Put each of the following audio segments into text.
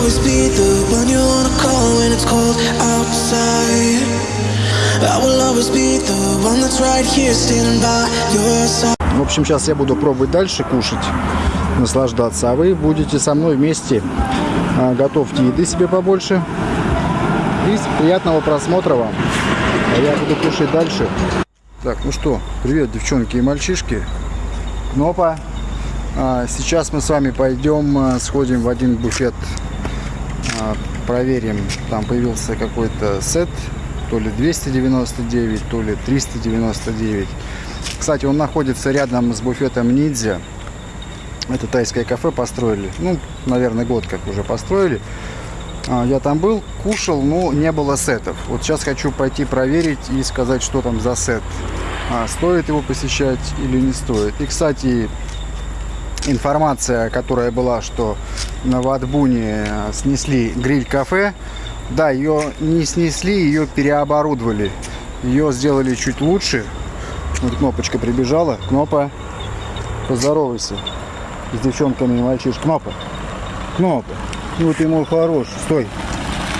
always be the one you wanna call when it's cold outside. В общем, сейчас я буду пробовать дальше кушать, наслаждаться, а вы будете со мной вместе. А, Готовьте еды себе побольше. И приятного просмотра вам. А я буду кушать дальше. Так, ну что, привет, девчонки и мальчишки. Кнопа. А, сейчас мы с вами пойдем, а, сходим в один буфет, а, проверим. Там появился какой-то сет, то ли 299, то ли 399. Кстати, он находится рядом с буфетом Ниндзя. Это тайское кафе построили. Ну, наверное, год как уже построили. А, Я там был, кушал, но не было сетов. Вот сейчас хочу пойти проверить и сказать, что там за сет. А, Стоит его посещать или не стоит. И, кстати, информация, которая была, что на Ватбуне э, снесли гриль-кафе. Да, ее не снесли, ее переоборудовали. Ее сделали чуть лучше. Вот кнопочка прибежала. Кнопа, поздоровайся с девчонками и мальчишками. Кнопа, Кнопа, ну ты мой хороший. Стой,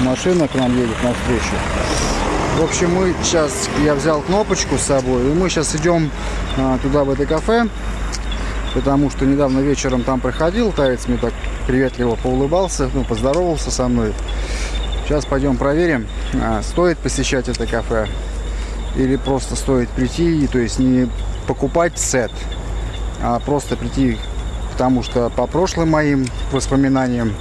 машина к нам едет навстречу. В общем, мы сейчас, я взял кнопочку с собой, и мы сейчас идем а, туда, в это кафе, потому что недавно вечером там проходил, таец мне так приветливо поулыбался, ну, поздоровался со мной. Сейчас пойдем проверим, а, стоит посещать это кафе или просто стоит прийти, то есть не покупать сет, а просто прийти, потому что по прошлым моим воспоминаниям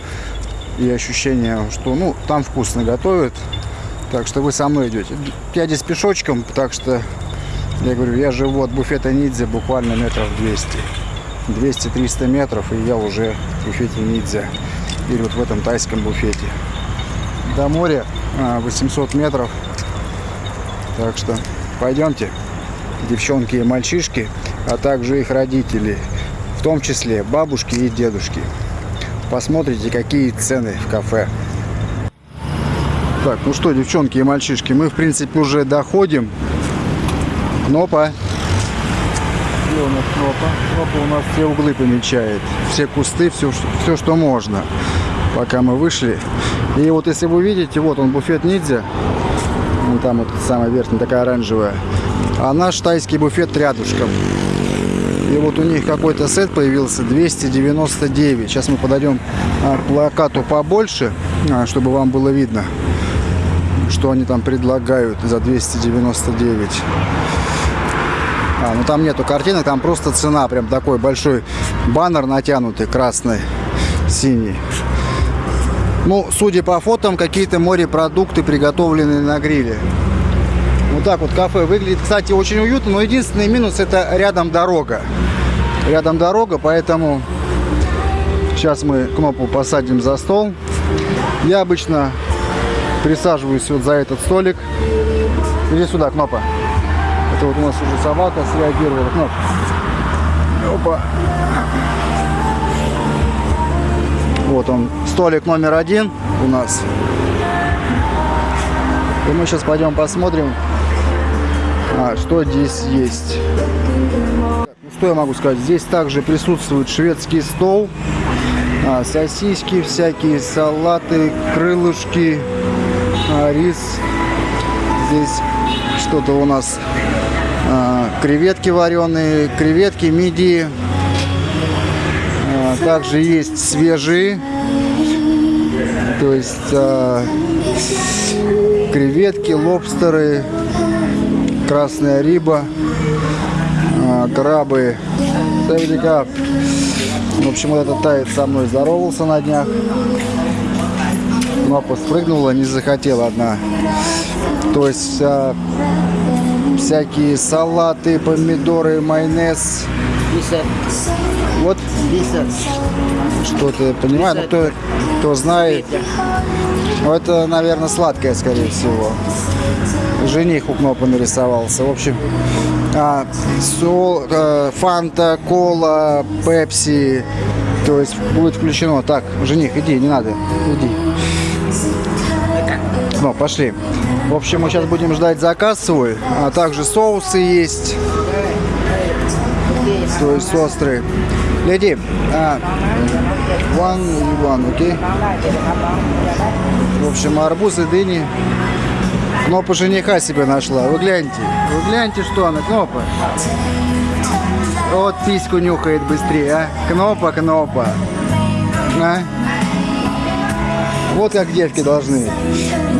и ощущениям, что ну там вкусно готовят, так что вы со мной идете. Я здесь пешочком, так что я говорю, я живу от буфета Нидзе буквально метров 200. 200-300 метров, и я уже в буфете Нидзе. Или вот в этом тайском буфете. До моря а, 800 метров. Так что пойдемте, девчонки и мальчишки, а также их родители, в том числе бабушки и дедушки. Посмотрите, какие цены в кафе. Так, ну что, девчонки и мальчишки, мы, в принципе, уже доходим. Кнопа. У нас Кнопа? Кнопа у нас все углы помечает. Все кусты, все, все, что можно. Пока мы вышли. И вот если вы видите, вот он буфет Ниндзя. Вон там вот самая верхняя, такая оранжевая. А наш тайский буфет рядышком. И вот у них какой-то сет появился 299. Сейчас мы подойдем а, к плакату побольше, а, чтобы вам было видно, что они там предлагают за 299. А, ну там нету картинок, там просто цена. Прям такой большой баннер натянутый, красный, синий. Ну, судя по фотам, какие-то морепродукты, приготовленные на гриле. Вот так вот кафе выглядит. Кстати, очень уютно, но единственный минус это рядом дорога. Рядом дорога, поэтому сейчас мы кнопку посадим за стол. Я обычно присаживаюсь вот за этот столик. Иди сюда, Кнопа. Это вот у нас уже собака среагировала. Кноп. Опа. Вот он, столик номер один у нас. И мы сейчас пойдем посмотрим, а, что здесь есть. Ну, что я могу сказать? Здесь также присутствует шведский стол, а, сосиски, всякие салаты, крылышки, а, рис. Здесь что-то у нас креветки вареные, креветки, мидии. А, также есть свежие, то есть а, креветки, лобстеры, красная риба, а, крабы. Как. В общем, этот тает со мной здоровался на днях. Мапа спрыгнула, не захотела одна. То есть а, всякие салаты, помидоры, майонез. Вот что-то, понимаю, ну, кто, кто знает. Ну, это, наверное, сладкое, скорее всего. Жених у Кнопа нарисовался. В общем, а, сол, э, фанта, кола, пепси. То есть будет включено. Так, жених, иди, не надо. Иди. Ну, пошли. В общем, мы сейчас будем ждать заказ свой. А также соусы есть. То есть острые. Lady, а, one и one, окей? В общем, арбуз и дыни. Кнопа жениха себе нашла. Вы гляньте. Вы гляньте, что она, Кнопа. Вот письку нюхает быстрее, а. Кнопа, Кнопа. А? Вот как девки должны.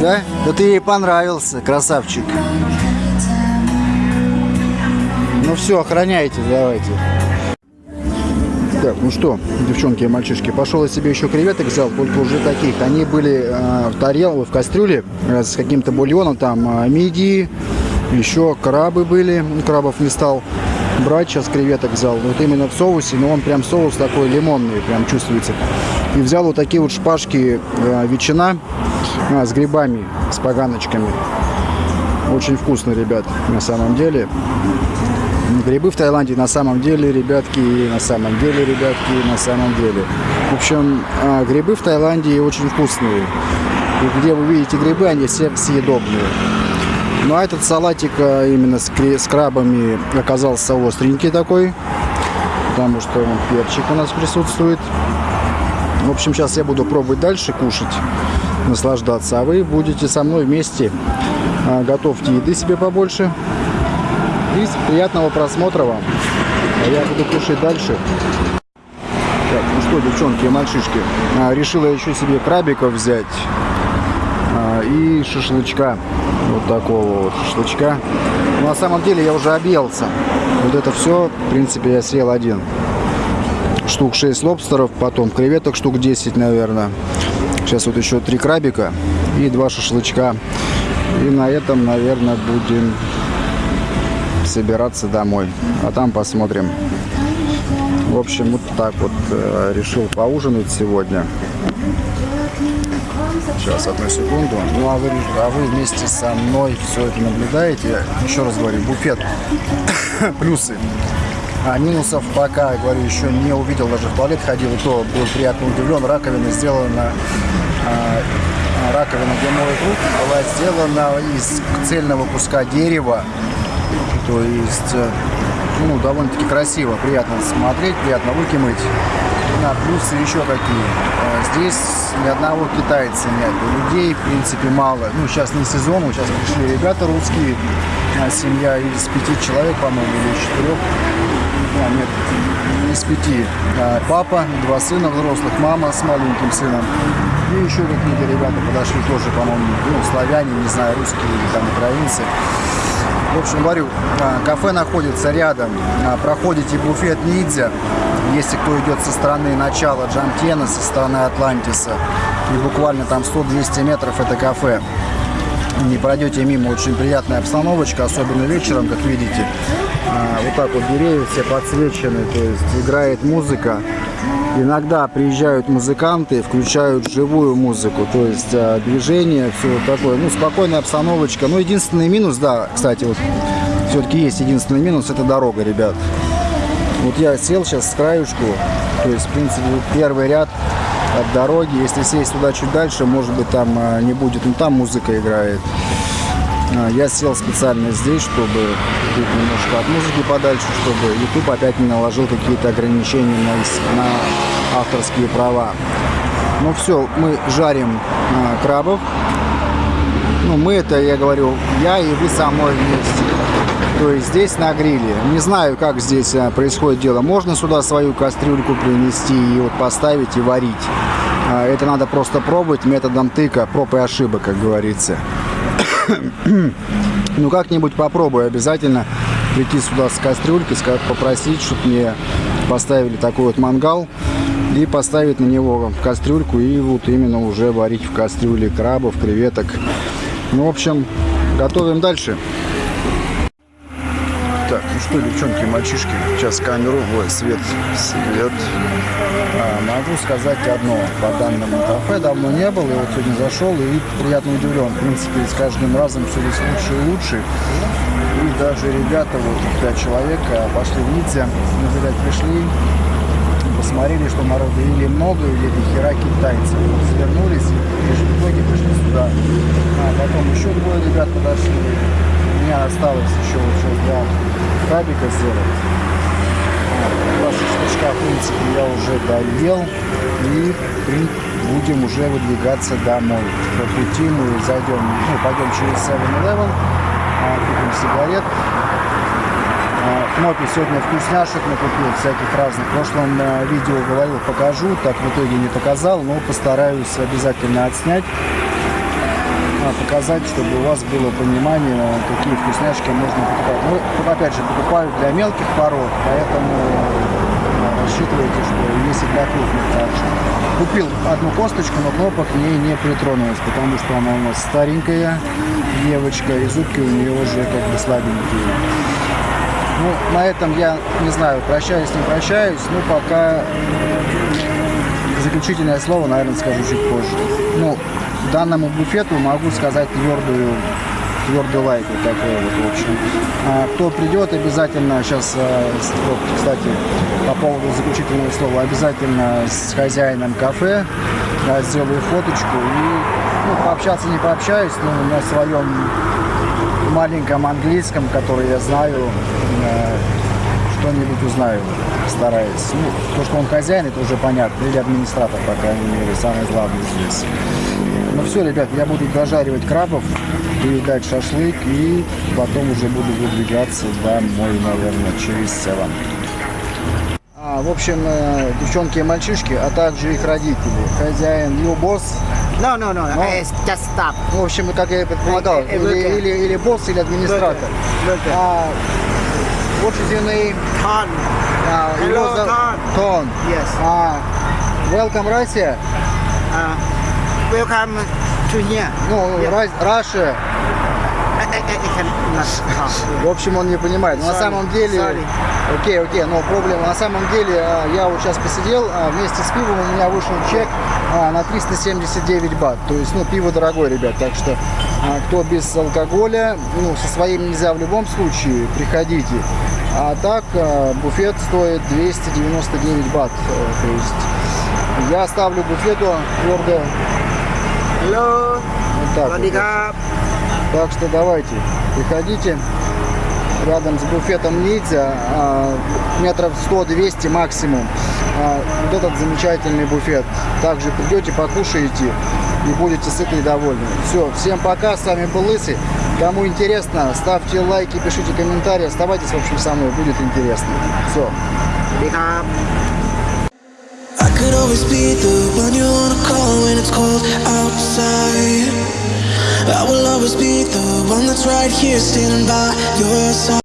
Да? Да ты ей понравился, красавчик. Ну все, охраняйте, давайте. Так, ну что, девчонки и мальчишки, пошел я себе еще креветок взял, только уже таких. Они были э, в тарелке, в кастрюле э, с каким-то бульоном, там э, мидии, еще крабы были, ну, крабов не стал брать, сейчас креветок взял. Вот именно в соусе, но он прям соус такой лимонный, прям чувствуется. И взял вот такие вот шпажки э, ветчина а, с грибами, с поганочками. Очень вкусно, ребят, на самом деле. Грибы в Таиланде на самом деле, ребятки, на самом деле, ребятки, на самом деле. В общем, а, грибы в Таиланде очень вкусные. И где вы видите грибы, они все съедобные. Ну а этот салатик а, именно с, с крабами оказался остренький такой, потому что перчик у нас присутствует. В общем, сейчас я буду пробовать дальше кушать, наслаждаться, а вы будете со мной вместе. А, готовьте еды себе побольше. И приятного просмотра вам. А я буду кушать дальше. Так, ну что, девчонки и мальчишки, решила еще себе крабиков взять и шашлычка. Вот такого вот шашлычка. Но на самом деле я уже объелся. Вот это все, в принципе, я съел один. Штук 6 лобстеров, потом креветок штук 10, наверное. Сейчас вот еще три крабика и два шашлычка. И на этом, наверное, будем собираться домой. А там посмотрим. В общем, вот так вот э, решил поужинать сегодня. Сейчас, одну секунду. Ну, а вы, а вы вместе со мной все это наблюдаете. Еще раз говорю, буфет. Плюсы. А минусов пока, говорю, еще не увидел, даже в туалет ходил, и то был приятно удивлен. Раковина сделана, а, раковина для моих рук была сделана из цельного куска дерева. То есть, э, ну, довольно-таки красиво, приятно смотреть, приятно руки мыть. На плюсы еще какие. Здесь ни одного китайца нет. Людей, в принципе, мало. Ну, сейчас не сезон, сейчас пришли ребята русские. Семья из пяти человек, по-моему, или из четырех. А, нет, из пяти. Папа, два сына взрослых, мама с маленьким сыном. И еще какие-то ребята подошли тоже, по-моему, ну, славяне, не знаю, русские или там украинцы. В общем, говорю, а, кафе находится рядом. А, проходите буфет Нидзя, если кто идет со стороны начала Джамтена, со стороны Атлантиса. И буквально там 100-200 метров это кафе. Не пройдете мимо, очень приятная обстановочка, особенно вечером, как видите. А, вот так вот деревья все подсвечены, то есть играет музыка. Иногда приезжают музыканты, включают живую музыку, то есть а, движение, все вот такое. Ну, спокойная обстановочка. Ну, единственный минус, да, кстати, вот все-таки есть единственный минус, это дорога, ребят. Вот я сел сейчас с краюшку, то есть, в принципе, первый ряд от дороги. Если сесть туда чуть дальше, может быть, там а, не будет, ну, там музыка играет. А, я сел специально здесь, чтобы быть немножко от музыки подальше, чтобы YouTube опять не наложил какие-то ограничения на, на авторские права. Ну все, мы жарим а, крабов. Ну, мы это, я говорю, я и вы со мной вместе. То есть здесь на гриле. Не знаю, как здесь а, происходит дело. Можно сюда свою кастрюльку принести и вот поставить и варить. А, это надо просто пробовать методом тыка, проб и ошибок, как говорится. ну, как-нибудь попробую обязательно прийти сюда с кастрюлькой, попросить, чтобы мне поставили такой вот мангал и поставить на него кастрюльку и вот именно уже варить в кастрюле крабов, креветок. Ну, в общем, готовим дальше. Так, ну что, девчонки, мальчишки, сейчас камеру, ой, свет, свет. А, могу сказать одно, по данному кафе давно не был, и вот сегодня зашел и приятно удивлен. В принципе, с каждым разом все здесь лучше и лучше. И даже ребята, вот пять человек, а, пошли в Ницце, ребят, пришли, посмотрели, что народу или много, или до хера китайцев. Свернулись и в итоге пришли сюда. А потом еще двое ребят подошли. Меня осталось еще вот сейчас два крабика сделать. два шашлычка, в принципе, я уже доел. И будем уже выдвигаться домой. По пути мы зайдем, ну, пойдем через 7-Eleven, а, купим сигарет. А, Кнопи сегодня вкусняшек накупил, всяких разных. В прошлом а, видео говорил, покажу, так в итоге не показал, но постараюсь обязательно отснять а, показать, чтобы у вас было понимание, какие вкусняшки можно покупать. Ну, опять же, покупаю для мелких пород, поэтому а, рассчитывайте, что есть и для крупных также. Купил одну косточку, но кнопок к ней не притронулась, потому что она у нас старенькая девочка, и зубки у нее уже как бы слабенькие. Ну, на этом я, не знаю, прощаюсь, не прощаюсь, но пока заключительное слово, наверное, скажу чуть позже. Ну, данному буфету могу сказать твердую, твердый лайк вот такой вот, в общем. А, кто придет, обязательно сейчас, а, вот, кстати, по поводу заключительного слова, обязательно с хозяином кафе да, сделаю фоточку и ну, пообщаться не пообщаюсь, но на своем маленьком английском, который я знаю, э, что-нибудь узнаю, стараюсь. Ну, то, что он хозяин, это уже понятно, или администратор, по крайней мере, самый главный здесь. Ну все, ребят, я буду дожаривать крабов, доедать шашлык и потом уже буду выдвигаться домой, наверное, через Севан. А, в общем, э, девчонки и мальчишки, а также их родители. Хозяин, you boss, No, no, no. No. It's just stop. ну, в общем, как я и предполагал, Э, э, или, или, или босс, или администратор. Worker. А, what is your name? Con. А, Hello, Тон. Тон. Yes. А, welcome, Россия. Uh, welcome to here. Ну, Yeah. Russia. I, I, I cannot talk. В общем, он не понимает. Но на Sorry, самом деле... Окей, окей, но проблема. На самом деле, а, я вот сейчас посидел, а, вместе с пивом у меня вышел чек а, на 379 бат. То есть, ну, пиво дорогое, ребят. Так что, кто без алкоголя, ну, со своим нельзя в любом случае, приходите. А так, буфет стоит 299 бат. Э, То есть, я ставлю буфету твердо Hello. вот так. вот. Так что давайте, приходите. Рядом с буфетом ниндзя, а, метров 100-200 максимум. А, вот этот замечательный буфет. Также придете, покушаете и будете сыты и довольны. Все, всем пока, с вами был Лысый. Кому интересно, ставьте лайки, пишите комментарии, оставайтесь, в общем, со мной, будет интересно. Все. I I will always be the one that's right here standing by your side.